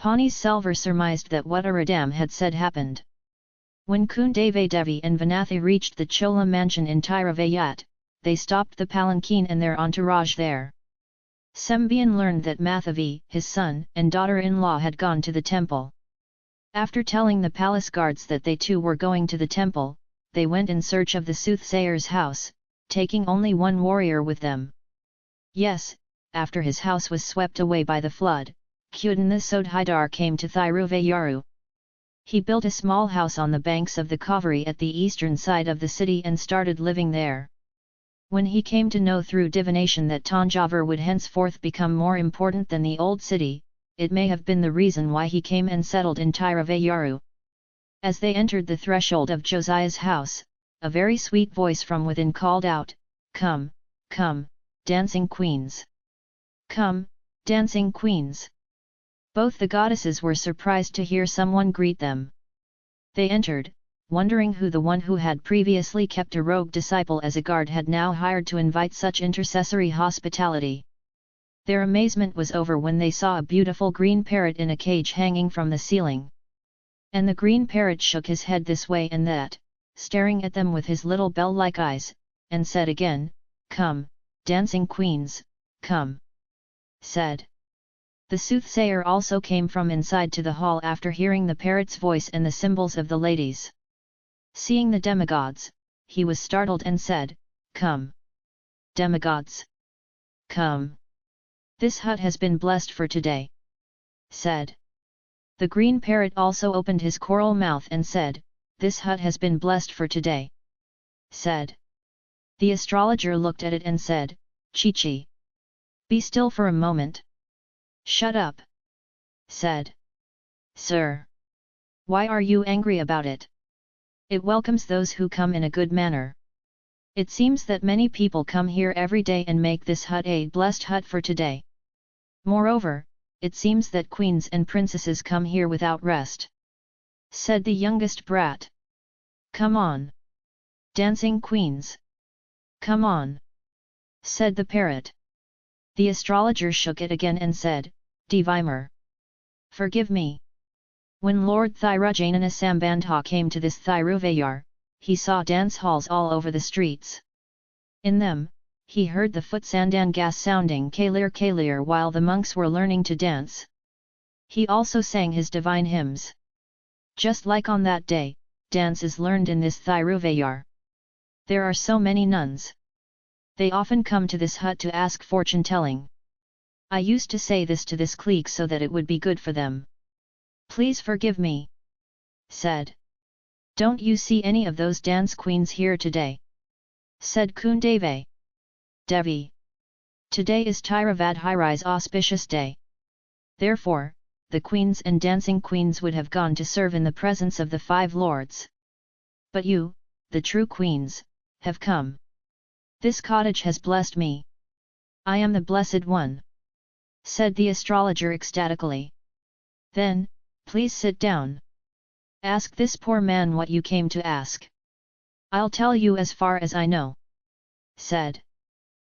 Pani Selvar surmised that what Aradam had said happened. When Kundavai Devi and Vanathi reached the Chola mansion in Tiravayat, they stopped the palanquin and their entourage there. Sembian learned that Mathavi, his son and daughter-in-law had gone to the temple. After telling the palace guards that they too were going to the temple, they went in search of the soothsayer's house, taking only one warrior with them. Yes, after his house was swept away by the flood, Kudanthasod Sodhidar came to Thiruvayaru. He built a small house on the banks of the Kaveri at the eastern side of the city and started living there. When he came to know through divination that Tanjavur would henceforth become more important than the old city, it may have been the reason why he came and settled in Tiravayaru. As they entered the threshold of Josiah's house, a very sweet voice from within called out, Come, come, dancing queens! Come, dancing queens! Both the goddesses were surprised to hear someone greet them. They entered, wondering who the one who had previously kept a rogue disciple as a guard had now hired to invite such intercessory hospitality. Their amazement was over when they saw a beautiful green parrot in a cage hanging from the ceiling. And the green parrot shook his head this way and that, staring at them with his little bell-like eyes, and said again, Come, dancing queens, come. Said. The soothsayer also came from inside to the hall after hearing the parrot's voice and the symbols of the ladies. Seeing the demigods, he was startled and said, Come! Demigods! Come! This hut has been blessed for today. Said. The green parrot also opened his coral mouth and said, This hut has been blessed for today. Said. The astrologer looked at it and said, Chi-chi. Be still for a moment. Shut up. Said. Sir. Why are you angry about it? It welcomes those who come in a good manner. It seems that many people come here every day and make this hut a blessed hut for today. Moreover, it seems that queens and princesses come here without rest. Said the youngest brat. Come on! Dancing queens! Come on! Said the parrot. The astrologer shook it again and said, Devimer! Forgive me! When Lord Thirugnana Sambandha came to this Thiruvayar, he saw dance halls all over the streets. In them, he heard the foot sandangas sounding kalir kalir while the monks were learning to dance. He also sang his divine hymns. Just like on that day, dance is learned in this Thiruvayar. There are so many nuns. They often come to this hut to ask fortune telling. I used to say this to this clique so that it would be good for them. Please forgive me. Said. Don't you see any of those dance queens here today? Said Kundavai. Devi. Today is Tiravadhiri's auspicious day. Therefore, the queens and dancing queens would have gone to serve in the presence of the five lords. But you, the true queens, have come. This cottage has blessed me. I am the blessed one. Said the astrologer ecstatically. Then, Please sit down. Ask this poor man what you came to ask. I'll tell you as far as I know. Said.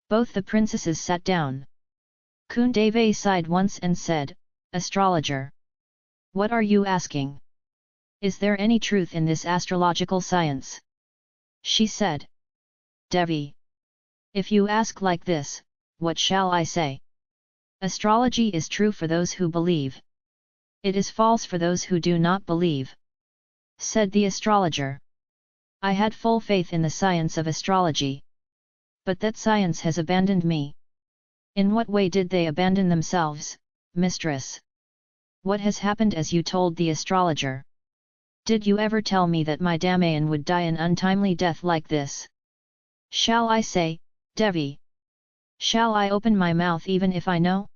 Both the princesses sat down. Kundavai sighed once and said, Astrologer. What are you asking? Is there any truth in this astrological science? She said. Devi. If you ask like this, what shall I say? Astrology is true for those who believe. It is false for those who do not believe. Said the astrologer. I had full faith in the science of astrology. But that science has abandoned me. In what way did they abandon themselves, mistress? What has happened as you told the astrologer? Did you ever tell me that my Damayan would die an untimely death like this? Shall I say, Devi? Shall I open my mouth even if I know?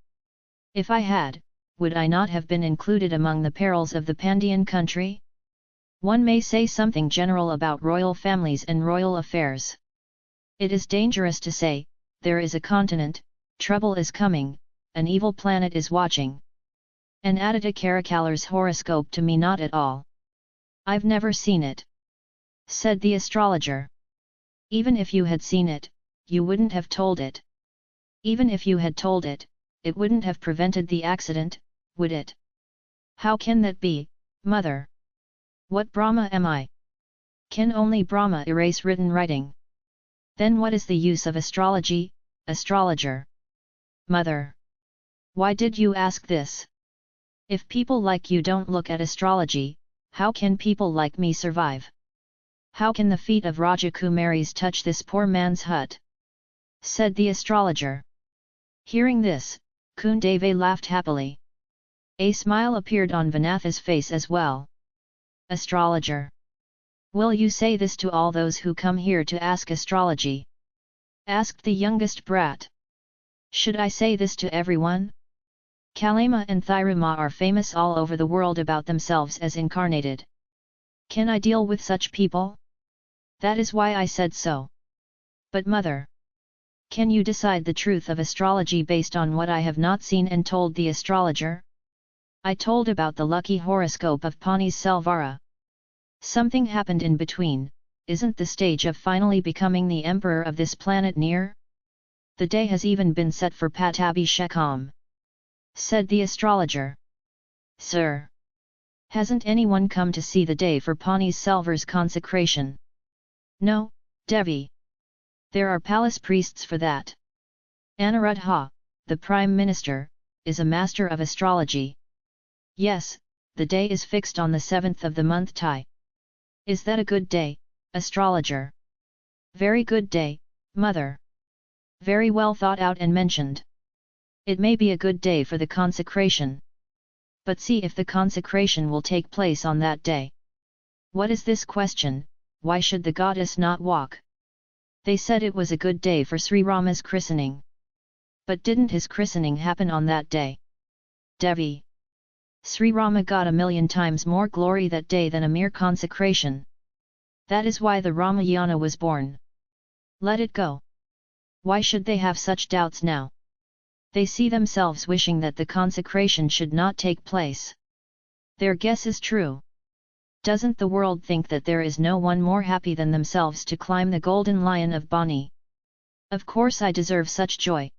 If I had, would I not have been included among the perils of the Pandyan country? One may say something general about royal families and royal affairs. It is dangerous to say, there is a continent, trouble is coming, an evil planet is watching. An Aditya Karikalar's horoscope to me not at all. I've never seen it. Said the astrologer. Even if you had seen it, you wouldn't have told it. Even if you had told it, it wouldn't have prevented the accident, would it? How can that be, mother? What Brahma am I? Can only Brahma erase written writing? Then what is the use of astrology, astrologer? Mother! Why did you ask this? If people like you don't look at astrology, how can people like me survive? How can the feet of Rajakumaris touch this poor man's hut? Said the astrologer. Hearing this, Kundavai laughed happily. A smile appeared on Vanatha's face as well. Astrologer. Will you say this to all those who come here to ask astrology? Asked the youngest brat. Should I say this to everyone? Kalema and Thiruma are famous all over the world about themselves as incarnated. Can I deal with such people? That is why I said so. But mother! Can you decide the truth of astrology based on what I have not seen and told the astrologer? I told about the lucky horoscope of Pani Selvara. Something happened in between, isn't the stage of finally becoming the emperor of this planet near? The day has even been set for Patabi Shekam. Said the astrologer. Sir! Hasn't anyone come to see the day for Pani Selvar's consecration? No, Devi. There are palace priests for that. Anuruddha, the Prime Minister, is a master of astrology. Yes, the day is fixed on the 7th of the month Tai. Is that a good day, astrologer? Very good day, mother. Very well thought out and mentioned. It may be a good day for the consecration. But see if the consecration will take place on that day. What is this question, why should the goddess not walk? They said it was a good day for Sri Rama's christening. But didn't his christening happen on that day? Devi. Sri Rama got a million times more glory that day than a mere consecration. That is why the Ramayana was born. Let it go. Why should they have such doubts now? They see themselves wishing that the consecration should not take place. Their guess is true. Doesn't the world think that there is no one more happy than themselves to climb the golden lion of Bani? Of course I deserve such joy.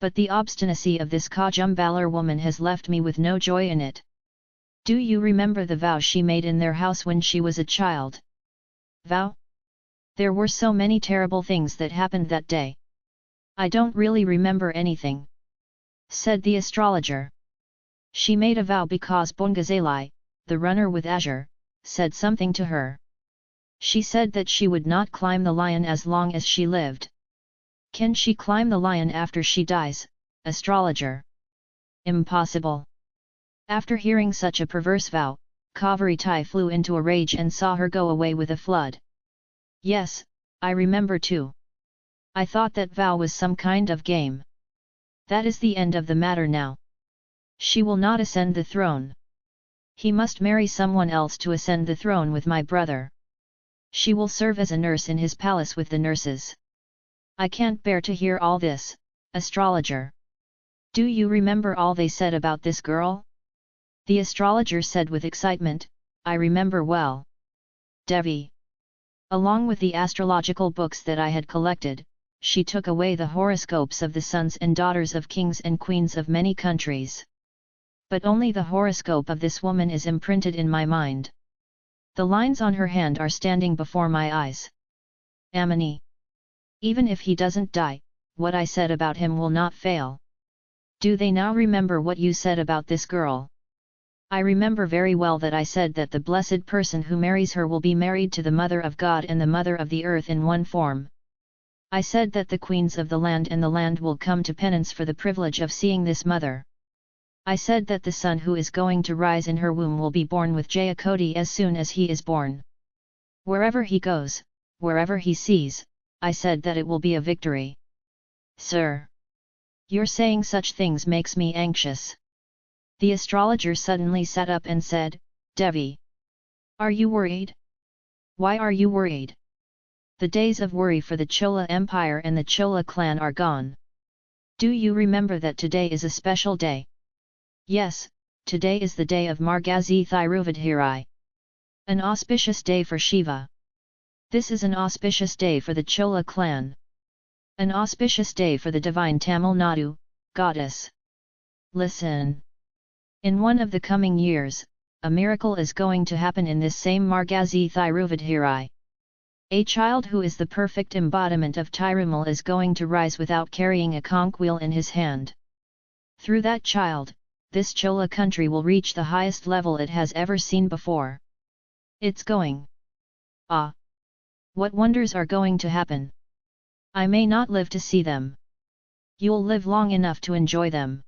But the obstinacy of this Kajumbalar woman has left me with no joy in it. Do you remember the vow she made in their house when she was a child? Vow? There were so many terrible things that happened that day. I don't really remember anything. Said the astrologer. She made a vow because Bongazalai, the runner with azure, said something to her. She said that she would not climb the lion as long as she lived. Can she climb the lion after she dies, astrologer? Impossible. After hearing such a perverse vow, Kavaritai flew into a rage and saw her go away with a flood. Yes, I remember too. I thought that vow was some kind of game. That is the end of the matter now. She will not ascend the throne. He must marry someone else to ascend the throne with my brother. She will serve as a nurse in his palace with the nurses. I can't bear to hear all this, astrologer. Do you remember all they said about this girl? The astrologer said with excitement, I remember well. Devi. Along with the astrological books that I had collected, she took away the horoscopes of the sons and daughters of kings and queens of many countries but only the horoscope of this woman is imprinted in my mind. The lines on her hand are standing before my eyes. Amini. Even if he doesn't die, what I said about him will not fail. Do they now remember what you said about this girl? I remember very well that I said that the blessed person who marries her will be married to the Mother of God and the Mother of the Earth in one form. I said that the queens of the land and the land will come to penance for the privilege of seeing this mother. I said that the son who is going to rise in her womb will be born with Jayakoti as soon as he is born. Wherever he goes, wherever he sees, I said that it will be a victory. Sir! Your saying such things makes me anxious. The astrologer suddenly sat up and said, Devi! Are you worried? Why are you worried? The days of worry for the Chola Empire and the Chola clan are gone. Do you remember that today is a special day? Yes, today is the day of Margazi Thiruvadhirai. An auspicious day for Shiva. This is an auspicious day for the Chola clan. An auspicious day for the divine Tamil Nadu, goddess. Listen. In one of the coming years, a miracle is going to happen in this same Margazi Thiruvadhirai. A child who is the perfect embodiment of Tirumal is going to rise without carrying a conch wheel in his hand. Through that child, this Chola country will reach the highest level it has ever seen before. It's going. Ah! What wonders are going to happen? I may not live to see them. You'll live long enough to enjoy them.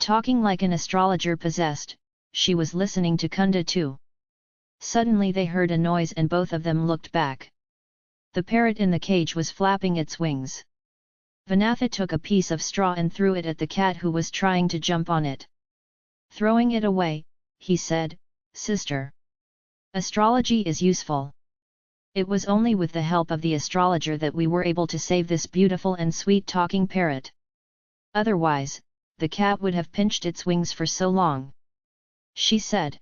Talking like an astrologer possessed, she was listening to Kunda too. Suddenly they heard a noise and both of them looked back. The parrot in the cage was flapping its wings. Vanatha took a piece of straw and threw it at the cat who was trying to jump on it. Throwing it away, he said, Sister. Astrology is useful. It was only with the help of the astrologer that we were able to save this beautiful and sweet talking parrot. Otherwise, the cat would have pinched its wings for so long. She said.